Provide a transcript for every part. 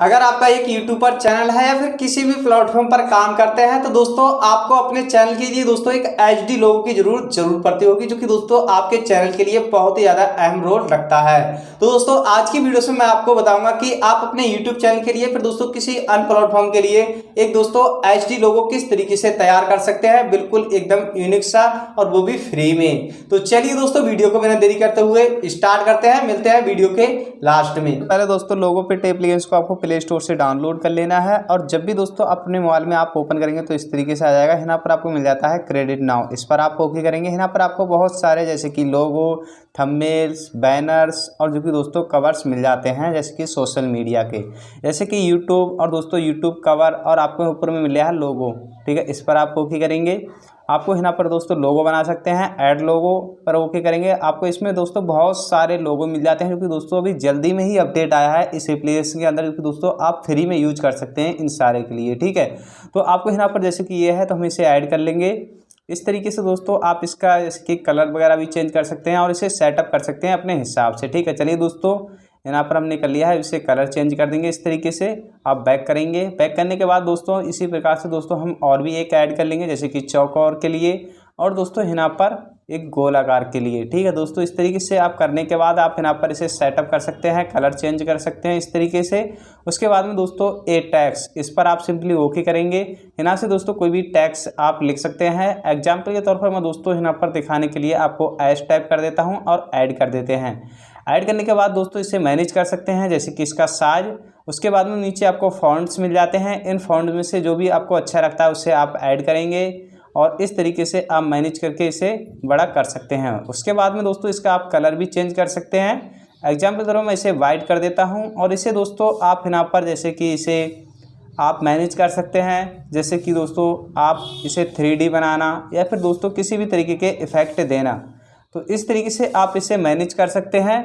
अगर आपका एक यूट्यूबर चैनल है या फिर किसी भी प्लेटफॉर्म पर काम करते हैं तो दोस्तों आपको अपने चैनल के लिए दोस्तों एक एच डी लोगों की ज़रूरत ज़रूर पड़ती होगी, जो कि दोस्तों आपके चैनल के लिए बहुत ही ज़्यादा अहम रोल रखता है। तो दोस्तों आज की वीडियो में मैं आपको बताऊँगा कि आप अपने यूट्यूब चैनल के लिए, फिर दोस्तों किसी अन्य प्लेटफॉर्म के लिए एक दोस्तों एच डी लोगो किस तरीके से तैयार कर सकते हैं, बिल्कुल एकदम यूनिक सा और वो भी फ्री में। तो चलिए दोस्तों वीडियो को बिना देरी करते हुए स्टार्ट करते हैं, मिलते हैं वीडियो के लास्ट में। पहले दोस्तों लोगों पे टेप्लीगेंस को आपको प्ले स्टोर से डाउनलोड कर लेना है और जब भी दोस्तों अपने मोबाइल में आप ओपन करेंगे तो इस तरीके से आ जाएगा। यहाँ पर आपको मिल जाता है क्रेडिट नाउ इस पर आप ओके करेंगे। यहाँ पर आपको बहुत सारे जैसे कि लोगो थंबनेल्स बैनर्स और जो कि दोस्तों कवर्स मिल जाते हैं, जैसे कि सोशल मीडिया के। जैसे कि यूट्यूब और दोस्तों यूट्यूब कवर और आपको ऊपर में मिल है लोगो ठीक है? इस पर आप ओके करेंगे। आपको यहाँ पर दोस्तों लोगो बना सकते हैं ऐड लोगो पर ओके करेंगे। आपको इसमें दोस्तों बहुत सारे लोगो मिल जाते हैं, क्योंकि दोस्तों अभी जल्दी में ही अपडेट आया है इस एप्लीकेशन के अंदर, क्योंकि दोस्तों आप फ्री में यूज़ कर सकते हैं इन सारे के लिए, ठीक है? तो आपको यहाँ पर जैसे कि ये है तो हम इसे ऐड कर लेंगे। इस तरीके से दोस्तों आप इसका, इसके कलर वगैरह भी चेंज कर सकते हैं और इसे सेटअप कर सकते हैं अपने हिसाब से, ठीक है? चलिए दोस्तों यहाँ पर हमने कर लिया है, इसे कलर चेंज कर देंगे इस तरीके से। आप बैक करेंगे। बैक करने के बाद दोस्तों, इसी प्रकार से दोस्तों हम और भी एक ऐड कर लेंगे, जैसे कि चौकोर के लिए। और दोस्तों यहाँ पर एक गोल आकार के लिए, ठीक है दोस्तों? इस तरीके से आप करने के बाद आप यहाँ पर इसे सेटअप कर सकते हैं कलर चेंज कर सकते हैं इस तरीके से। उसके बाद में दोस्तों ए टैक्स इस पर आप सिंपली ओके करेंगे। यहाँ से दोस्तों कोई भी टैक्स आप लिख सकते हैं। एग्ज़ाम्पल के तौर पर मैं दोस्तों यहाँ पर दिखाने के लिए आपको एस टाइप कर देता हूँ और ऐड कर देते हैं। ऐड करने के बाद दोस्तों इसे मैनेज कर सकते हैं, जैसे कि इसका साइज़ उसके बाद में नीचे आपको फॉन्ट्स मिल जाते हैं। इन फॉन्ट में से जो भी आपको अच्छा लगता है उससे आप ऐड करेंगे और इस तरीके से आप मैनेज करके इसे बड़ा कर सकते हैं। उसके बाद में दोस्तों इसका आप कलर भी चेंज कर सकते हैं। एग्ज़ाम्पल तरह मैं इसे वाइट कर देता हूँ और इसे दोस्तों आप यहाँ पर जैसे कि इसे आप मैनेज कर सकते हैं। जैसे कि दोस्तों आप इसे थ्री बनाना या फिर दोस्तों किसी भी तरीके के इफ़ेक्ट देना। तो इस तरीके से आप इसे मैनेज कर सकते हैं।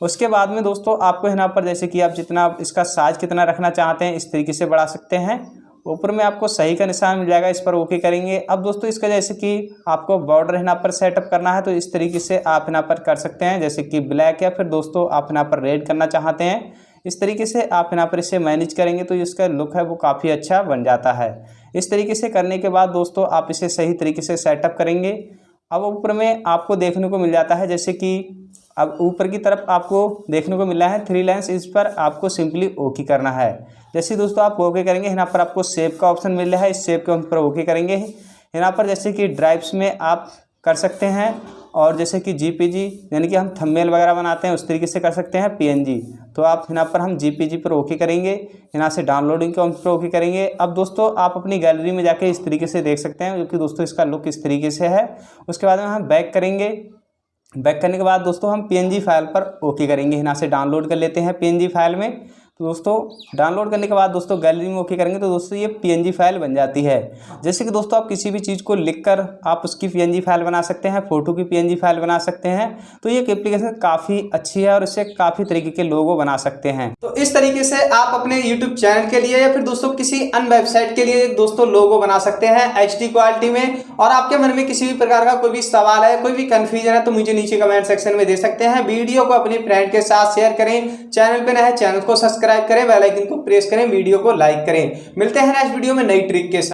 उसके बाद में दोस्तों, आपको यहाँ पर जैसे कि आप जितना इसका साइज़ कितना रखना चाहते हैं, इस तरीके से बढ़ा सकते हैं। ऊपर में आपको सही का निशान मिल जाएगा, इस पर ओके करेंगे। अब दोस्तों, इसका जैसे कि आपको बॉर्डर यहाँ पर सेटअप करना है तो इस तरीके से आप यहाँ पर कर सकते हैं। जैसे कि ब्लैक या फिर दोस्तों, आप यहाँ पर रेड करना चाहते हैं। इस तरीके से आप यहाँ पर इसे मैनेज करेंगे तो इसका लुक है, वो काफ़ी अच्छा बन जाता है। इस तरीके से करने के बाद दोस्तों, आप इसे सही तरीके से सेटअप करेंगे। अब ऊपर में आपको देखने को मिल जाता है, जैसे कि अब ऊपर की तरफ़ आपको देखने को मिला है थ्री लाइन्स इस पर आपको सिंपली ओके करना है। जैसे दोस्तों आप ओके करेंगे, यहाँ पर आपको सेव का ऑप्शन मिल रहा है, इस सेव के पर ओके करेंगे। यहाँ पर जैसे कि ड्राइव्स में आप कर सकते हैं, और जैसे कि जीपीजी यानी कि हम थंबनेल वगैरह बनाते हैं, उस तरीके से कर सकते हैं पीएनजी तो आप यहाँ पर हम जी पी जी पर ओके करेंगे यहाँ से डाउनलोडिंग के ऑप्शन पर ओके करेंगे। अब दोस्तों, आप अपनी गैलरी में जाके इस तरीके से देख सकते हैं, क्योंकि दोस्तों इसका लुक इस तरीके से है। उसके बाद में हम बैक करेंगे। बैक करने के बाद दोस्तों हम पीएनजी फ़ाइल पर ओके करेंगे यहाँ से डाउनलोड कर लेते हैं पीएनजी फ़ाइल में। तो दोस्तों डाउनलोड करने के बाद दोस्तों गैलरी में ओके करेंगे तो दोस्तों ये पीएनजी फ़ाइल बन जाती है। जैसे कि दोस्तों आप किसी भी चीज़ को लिखकर आप उसकी पीएनजी फ़ाइल बना सकते हैं फ़ोटो की पीएनजी फ़ाइल बना सकते हैं। तो ये एप्लीकेशन काफ़ी अच्छी है और इससे काफ़ी तरीके के लोगो बना सकते हैं। तो इस तरीके से आप अपने यूट्यूब चैनल के लिए या फिर दोस्तों किसी अन्य वेबसाइट के लिए दोस्तों लोगो बना सकते हैं HD क्वालिटी में। और आपके मन में किसी भी प्रकार का कोई भी सवाल है कोई भी कन्फ्यूज़न है तो मुझे नीचे कमेंट सेक्शन में दे सकते हैं। वीडियो को अपनी फ्रेंड के साथ शेयर करें। चैनल पर नए चैनल को सब्सक्राइब करें बेलाइकिन को प्रेस करें वीडियो को लाइक करें। मिलते हैं नेक्स्ट वीडियो में नई ट्रिक के साथ।